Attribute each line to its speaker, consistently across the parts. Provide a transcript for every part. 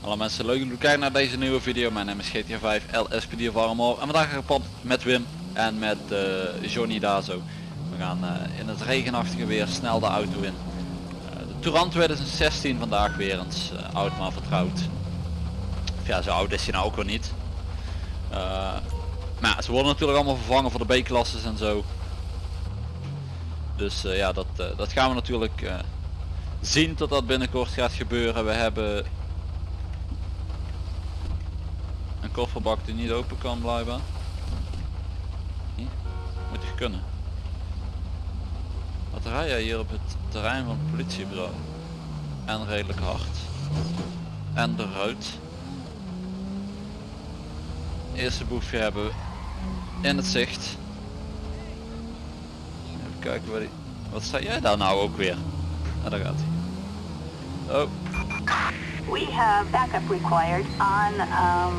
Speaker 1: Hallo mensen, leuk dat jullie kijken naar deze nieuwe video. Mijn naam is GTA 5 LSPD Armor en vandaag ga ik pad met Wim en met eh, Johnny Dazo. We gaan eh, in het regenachtige weer snel de auto in. Eh, de Touran 2016 vandaag weer eens, oud maar vertrouwd. Of ja, zo oud is hij nou ook weer niet. Maar ze worden natuurlijk allemaal vervangen voor de B-klasses en zo. Dus eh, ja, dat, eh, dat gaan we natuurlijk eh, zien tot dat binnenkort gaat gebeuren. We hebben een kofferbak die niet open kan blijven. Moet je kunnen. Wat rij jij hier op het terrein van het politiebureau? En redelijk hard. En de ruit. Eerste boefje hebben we in het zicht. Kijken waar die... Wat sta jij daar nou ook weer? Nou, daar gaat hij. Oh,
Speaker 2: We have backup required on um,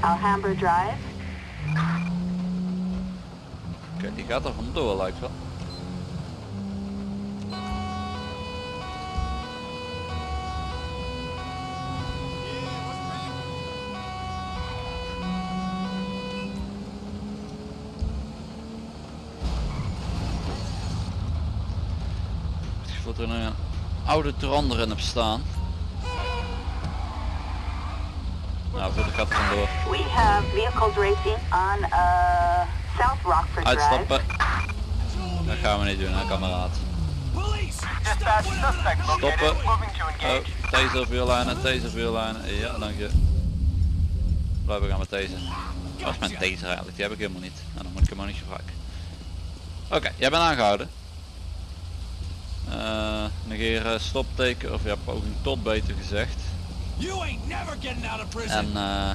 Speaker 2: Alhambra Drive.
Speaker 1: oké, die gaat er vandoor lijkt wel. Dat er een oude Touran erin heb staan. Nou, goed, ik ga er vandoor.
Speaker 2: We have vehicles racing on uh, South Rockford Drive.
Speaker 1: Uitstappen. Dat gaan we niet doen, hè, kameraad. Stoppen. Oh, taser vuurlijnen, taser vuurlijnen. Ja, dank je. Blijven gaan met deze. Dat is mijn taser eigenlijk, die heb ik helemaal niet. Nou, dan moet ik hem ook niet gebruiken. Oké, jij bent aangehouden. Eh negeren stopteken, of ja, poging tot beter gezegd. En eh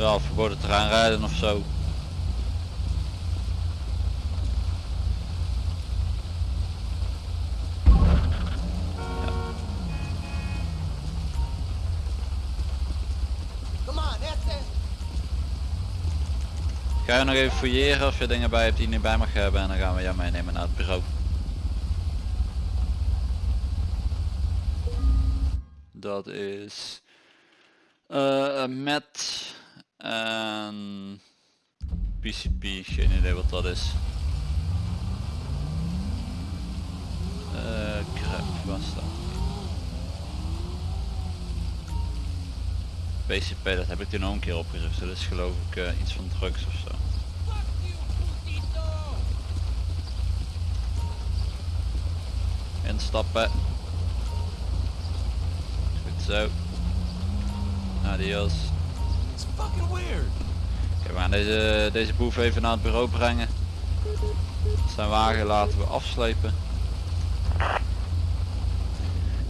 Speaker 1: ja, verboden terrein rijden of zo. Ga je nog even fouilleren of je dingen bij hebt die je niet bij mag hebben en dan gaan we jou meenemen naar het bureau. Dat is eh met en PCP, geen idee wat dat is. Eh crap, waar die? PCP, dat heb ik toen nog een keer opgezocht. Dat is geloof ik eh, iets van drugs of zo. Instappen. Goed zo. Adios.
Speaker 3: It's fucking weird.
Speaker 1: Oké, we gaan deze, deze boef even naar het bureau brengen. Zijn wagen laten we afslepen.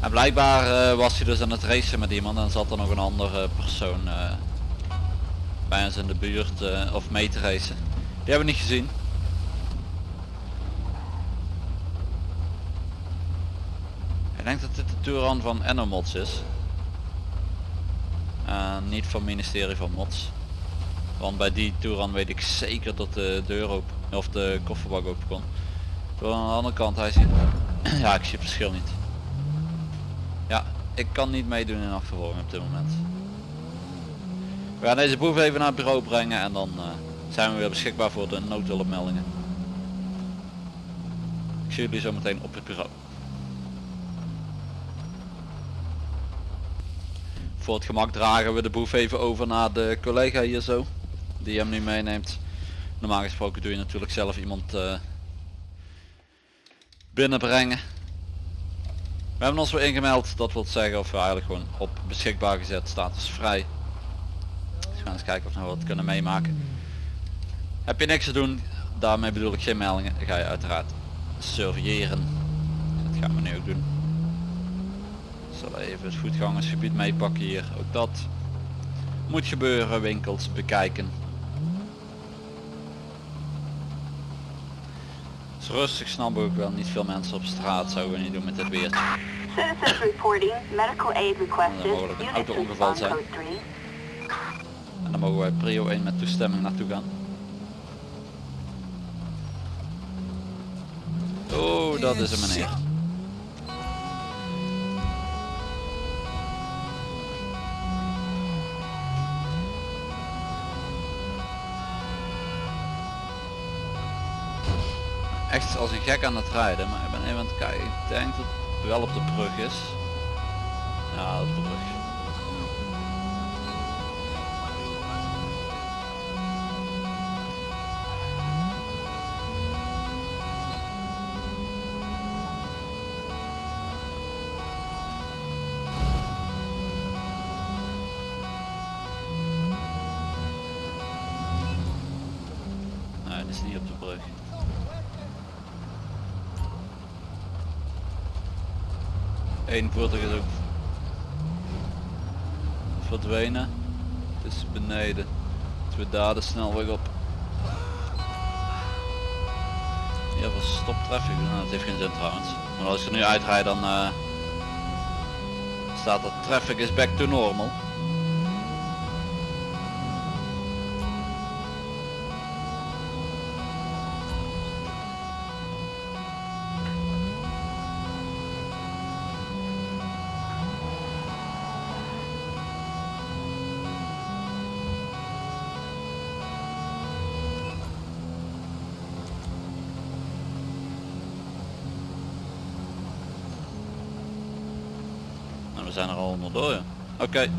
Speaker 1: En blijkbaar eh, was hij dus aan het racen met iemand en zat er nog een andere persoon eh, bij ons in de buurt eh, of mee te racen. Die hebben we niet gezien. Ik denk dat dit de Touran van Enomods is. En niet van ministerie van Mods. Want bij die Touran weet ik zeker dat de deur open of de kofferbak open kon. Terwijl aan de andere kant hij ziet. ja, ik zie het verschil niet. Ja, ik kan niet meedoen in achtervolging op dit moment. We gaan deze boef even naar het bureau brengen en dan eh, zijn we weer beschikbaar voor de noodhulpmeldingen. Ik zie jullie zo meteen op het bureau. Voor het gemak dragen we de boef even over naar de collega hier zo. Die hem nu meeneemt. Normaal gesproken doe je natuurlijk zelf iemand eh, binnenbrengen. We hebben ons weer ingemeld. Dat wil zeggen of we eigenlijk gewoon op beschikbaar gezet status vrij. Dus we gaan eens kijken of we wat kunnen meemaken. Heb je niks te doen. Daarmee bedoel ik geen meldingen. Ga je uiteraard surveilleren. Dat gaan we nu ook doen. Zullen even het voetgangersgebied meepakken hier. Ook dat moet gebeuren. Winkels bekijken. Het is rustig, snap ik wel. Niet veel mensen op straat zouden we niet doen met dit weer.
Speaker 2: Citizens reporting, medical aid requested.
Speaker 1: Een auto-ongeval zijn. En dan mogen wij prio 1 met toestemming naartoe gaan. Oh, dat is een meneer. Echt als een gek aan het rijden, maar ik ben even aan het kijken. Ik denk dat het wel op de brug is. Ja, op de brug. Nee, dat is niet op de brug. Eén voertuig is ook verdwenen. Het is beneden. Dus we daar de snelweg op. Ja, was stop traffic. Nou, dat heeft geen zin trouwens. Maar als ik er nu uitrijd dan eh, staat dat traffic is back to normal. We zijn er al onderdoor. ja. Oké.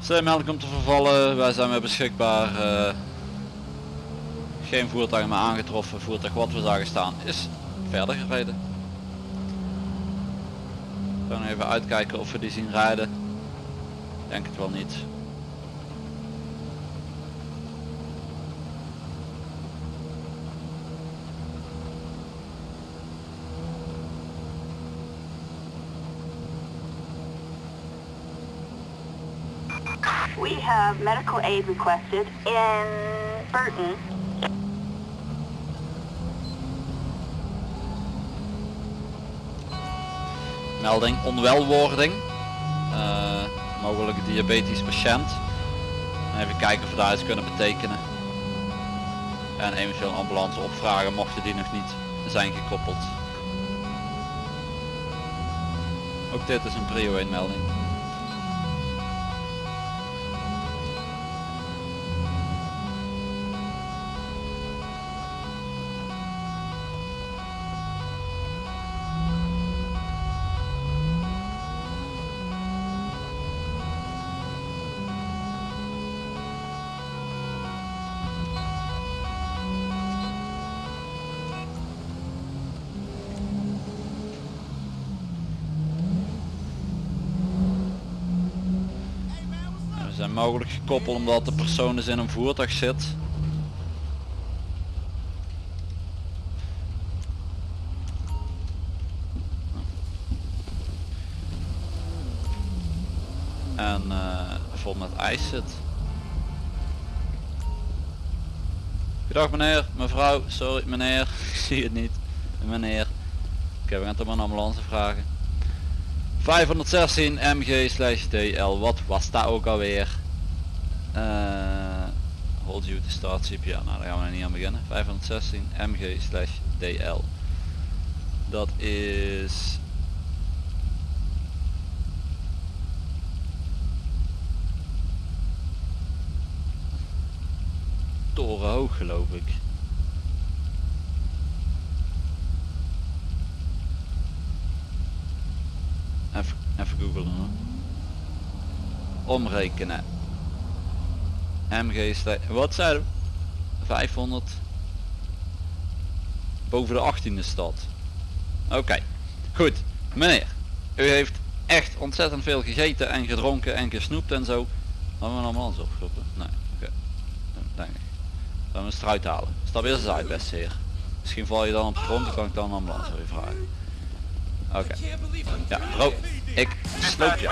Speaker 1: Stemmelding komt te vervallen. Wij zijn weer beschikbaar. eh, geen voertuig meer aangetroffen. Voertuig wat we zagen staan is verder gereden. We gaan even uitkijken of we die zien rijden. Denk het wel niet.
Speaker 2: We have medical aid requested in Burton.
Speaker 1: Melding onwelwording. Eh, mogelijk diabetisch patiënt. Even kijken of we daar iets kunnen betekenen. En eventueel ambulance opvragen mochten die nog niet zijn gekoppeld. Ook dit is een prio 1 melding. Mogelijk gekoppeld omdat de persoon dus in een voertuig zit. En eh vol met ijs zit. Goedendag meneer, mevrouw, sorry meneer, ik zie het niet. Meneer. Oké, we gaan toch maar een ambulance vragen. 516 MG DL, wat was dat ook alweer? You to start CPR, nou daar gaan we niet aan beginnen. 516 MG slash DL. Dat is... Torenhoog geloof ik. Even, even googlen hoor. Omrekenen. MG wat zei 500 boven de 18e stad. Oké, goed. Meneer, u heeft echt ontzettend veel gegeten en gedronken en gesnoept en zo. Hebben we een ambulance opgeroepen? Nee, oké. Denk ik. We een eruit halen. Stap eerst eens uit beste heer. Misschien val je dan op de grond, dan kan ik dan een ambulance voor je vragen. Oké. Ja, bro, ik sloop je.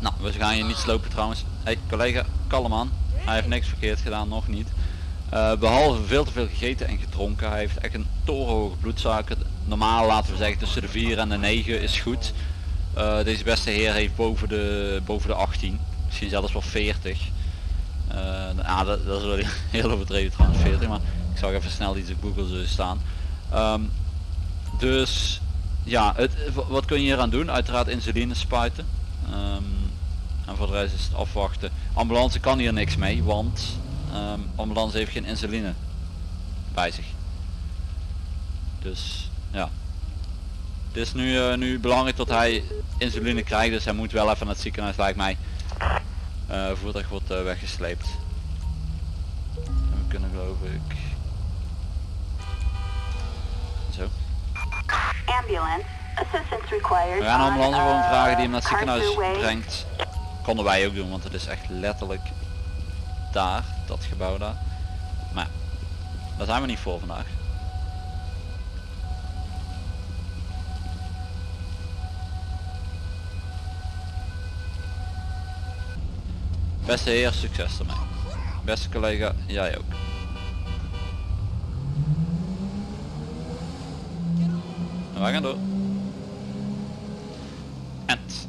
Speaker 1: Nou, we gaan je niet slopen trouwens. Hey collega, kalm aan. Hij heeft niks verkeerd gedaan, nog niet. Eh, behalve veel te veel gegeten en gedronken. Hij heeft echt een torenhoge bloedsuiker. Normaal laten we zeggen tussen de 4 en de 9 is goed. Eh, deze beste heer heeft boven de, boven de 18. Misschien zelfs wel 40. Eh, ah, dat, dat is wel heel overdreven trouwens 40. Maar Ik zag even snel iets op Google zo staan. Ehm, dus ja, het, wat kun je hier aan doen? Uiteraard insuline spuiten. Ehm, en voor de rest is het afwachten. Ambulance kan hier niks mee, want ehm, ambulance heeft geen insuline bij zich. Dus ja. Het is nu, eh, nu belangrijk dat hij insuline krijgt, dus hij moet wel even naar het ziekenhuis lijkt mij. Uh, voertuig wordt eh, weggesleept. En we kunnen geloof ik... Zo.
Speaker 2: Ambulance. Assistance required.
Speaker 1: We gaan een
Speaker 2: on,
Speaker 1: ambulance gewoon vragen die hem naar het ziekenhuis brengt. Konden wij ook doen, want het is echt letterlijk daar, dat gebouw daar. Maar daar zijn we niet voor vandaag. Beste heer, succes ermee. Beste collega, jij ook. Wij gaan door. Ent.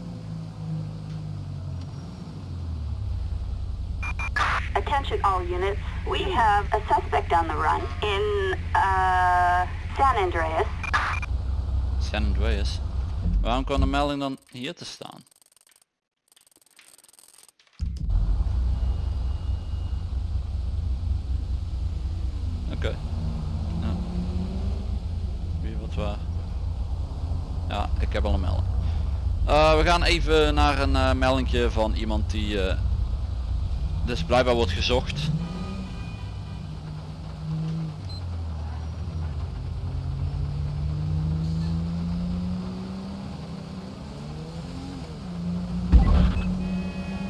Speaker 2: Attention all units. We have a suspect on the run in uh, San Andreas.
Speaker 1: San Andreas. Waarom kwam de melding dan hier te staan? Oké. Ja. Wie wat waar? Ja, ik heb al een melding. Eh, we gaan even naar een eh meldingje van iemand die eh, dus blijkbaar wordt gezocht.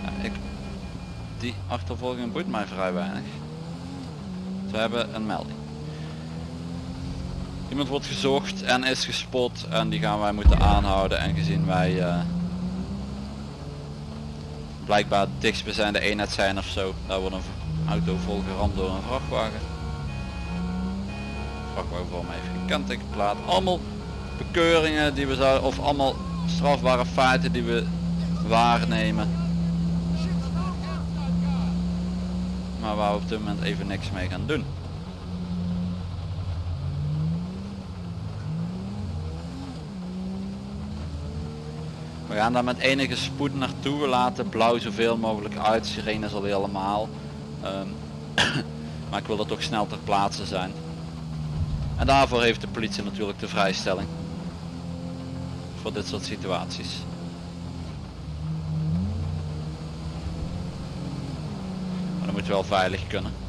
Speaker 1: Ja, ik, die achtervolging boeit mij vrij weinig. We hebben een melding. Iemand wordt gezocht en is gespot en die gaan wij moeten aanhouden en gezien wij eh, blijkbaar dichtstbijzijnde eenheid zijn of zo, daar wordt een auto volgeramd door een vrachtwagen. Vrachtwagen voor mij heeft kentekenplaat. Allemaal bekeuringen die we zouden, of allemaal strafbare feiten die we waarnemen. Maar waar we op dit moment even niks mee gaan doen. We gaan daar met enige spoed naartoe. We laten blauw zoveel mogelijk uit. Sirene is al helemaal. Ehm, maar ik wil er toch snel ter plaatse zijn. En daarvoor heeft de politie natuurlijk de vrijstelling. Voor dit soort situaties. Maar dan moet wel veilig kunnen.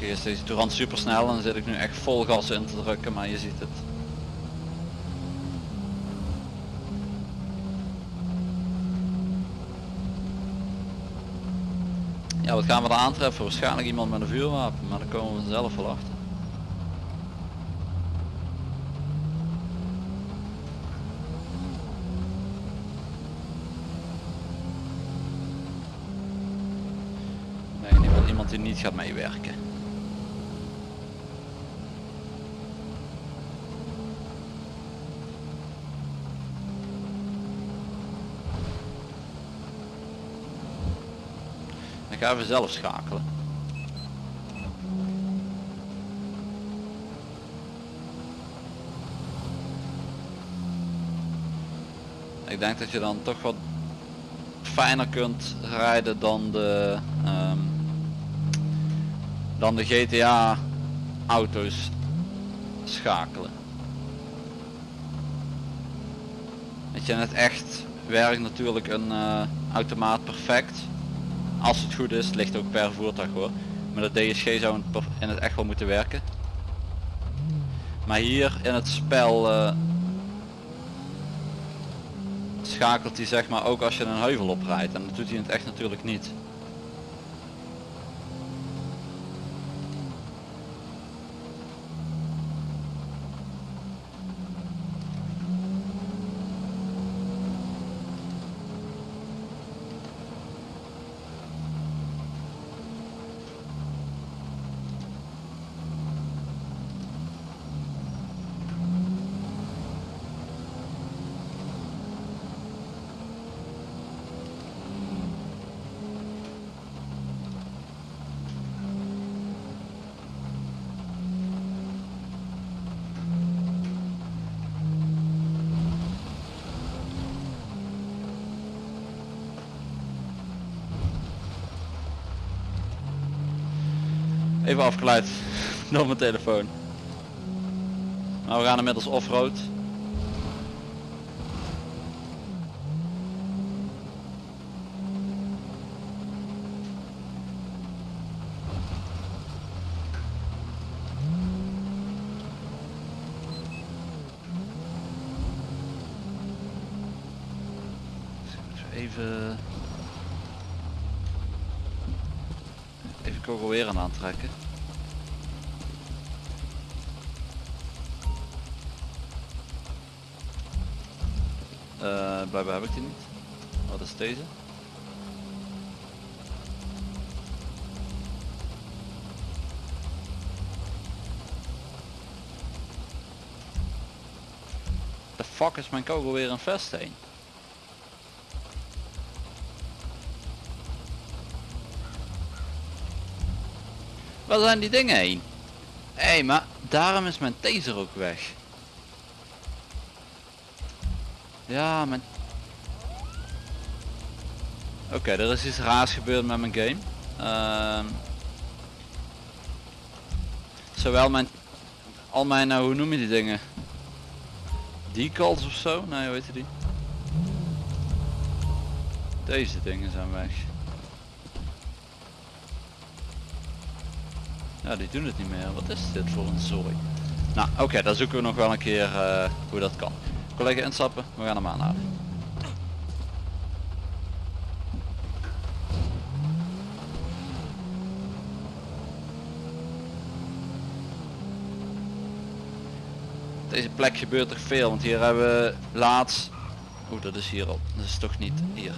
Speaker 1: Is deze toerant super snel en dan zit ik nu echt vol gas in te drukken, maar je ziet het. Ja, wat gaan we er aantreffen? Waarschijnlijk iemand met een vuurwapen, maar daar komen we zelf wel achter. Die niet gaat meewerken. Ik ga even zelf schakelen. Ik denk dat je dan toch wat fijner kunt rijden dan de ehm, dan de GTA auto's schakelen. Weet je, in het echt werkt natuurlijk een eh, automaat perfect. Als het goed is, ligt ook per voertuig hoor. Maar de DSG zou in het per- in het echt wel moeten werken. Maar hier in het spel eh, schakelt hij zeg maar ook als je een heuvel oprijdt. En dat doet hij in het echt natuurlijk niet. Even afgeleid door mijn telefoon. Maar we gaan inmiddels offroad. Even... Even weer aan aantrekken. Blijkbaar heb ik die niet. Wat is deze? De fuck is mijn kogel weer een vest heen? Waar zijn die dingen heen? Hé, hey, maar daarom is mijn taser ook weg. Ja, mijn... Oké, er is iets raars gebeurd met mijn game. Ehm zowel mijn... Al mijn, nou, hoe noem je die dingen? Decals of zo? Nee, hoe heet die? Deze dingen zijn weg. Ja, die doen het niet meer. Wat is dit voor een zooi? Nou, oké, dan zoeken we nog wel een keer eh, hoe dat kan. Collega instappen, we gaan hem aanhouden. Deze plek gebeurt er veel, want hier hebben we laatst... Oeh, dat is hier al. Dat is toch niet hier.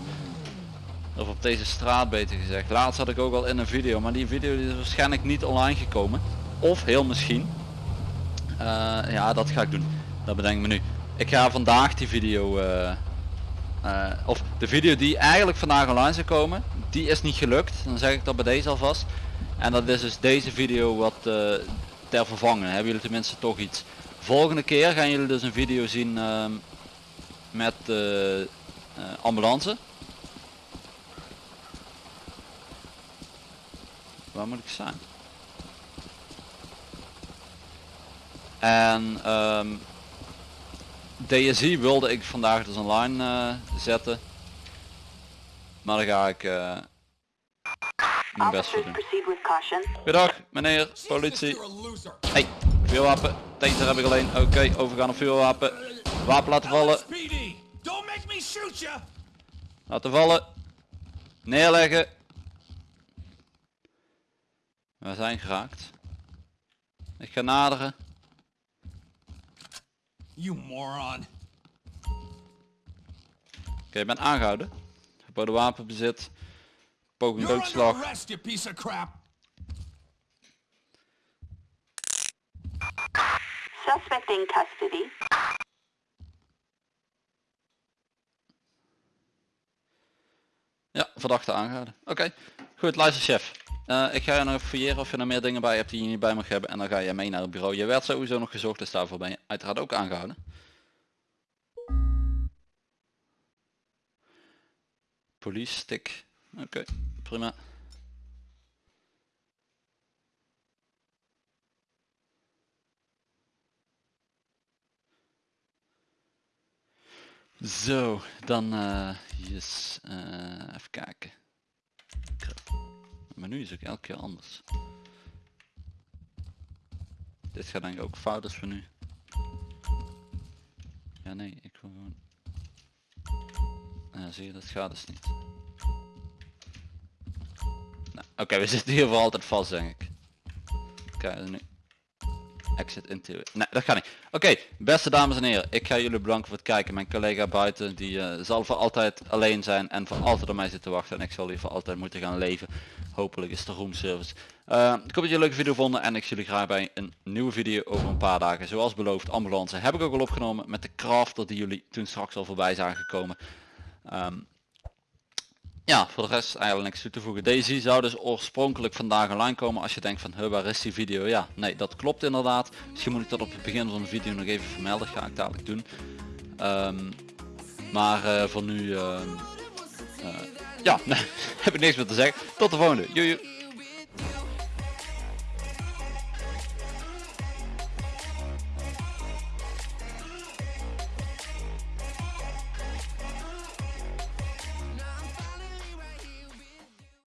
Speaker 1: Of op deze straat beter gezegd. Laatst had ik ook al in een video, maar die video is waarschijnlijk niet online gekomen. Of heel misschien. Eh, ja, dat ga ik doen. Dat bedenk ik me nu. Ik ga vandaag die video, eh, eh, of de video die eigenlijk vandaag online zou komen, die is niet gelukt. Dan zeg ik dat bij deze alvast. En dat is dus deze video wat ter vervangen. Hebben jullie tenminste toch iets. Volgende keer gaan jullie dus een video zien ehm, met de ambulance. Waar moet ik zijn? En um, DSI wilde ik vandaag dus online uh, zetten. Maar dan ga ik uh, mijn best voor doen. Goedendag meneer politie. Hey, vuurwapen. Taser heb ik alleen. Oké, okay, overgaan op vuurwapen. Wapen laten vallen. Laten vallen. Neerleggen. We zijn geraakt. Ik ga naderen.
Speaker 3: You moron.
Speaker 1: Oké, okay, ik ben aangehouden. Verboden wapenbezit. Poging doodslag.
Speaker 3: Arrest, you piece of crap.
Speaker 2: Suspect in custody.
Speaker 1: Ja, verdachte aangehouden. Oké, goed, luister chef. Uh, ik ga je nog fouilleren of je er meer dingen bij hebt die je niet bij mag hebben en dan ga je mee naar het bureau. Je werd sowieso nog gezocht, dus daarvoor ben je uiteraard ook aangehouden. Police stick. Oké, prima. Zo, dan uh, even kijken. Maar nu is ook elke keer anders. Dit gaat denk ik ook fout is voor nu. Ja nee, ik wil gewoon... Ja, zie je, dat gaat dus niet. Nou, Oké, we zitten hier voor altijd vast denk ik. Kijk, nu. Exit into... Nee, dat gaat niet. Oké, beste dames en heren, ik ga jullie bedanken voor het kijken. Mijn collega buiten, die uh, zal voor altijd alleen zijn en voor altijd op mij zitten wachten. En ik zal hier voor altijd moeten gaan leven. Hopelijk is de roomservice. Uh, ik hoop dat jullie een leuke video vonden en ik zie jullie graag bij een nieuwe video over een paar dagen. Zoals beloofd, ambulance heb ik ook al opgenomen met de crafter die jullie toen straks al voorbij zagen gekomen. Um, ja, voor de rest eigenlijk niks toe te voegen. Deze zou dus oorspronkelijk vandaag online komen als je denkt van, waar is die video? Ja, nee, dat klopt inderdaad. Misschien moet ik dat op het begin van de video nog even vermelden, ga ik dadelijk doen. Um, maar uh, voor nu, uh, uh, ja, heb ik niks meer te zeggen. Tot de volgende. Joe.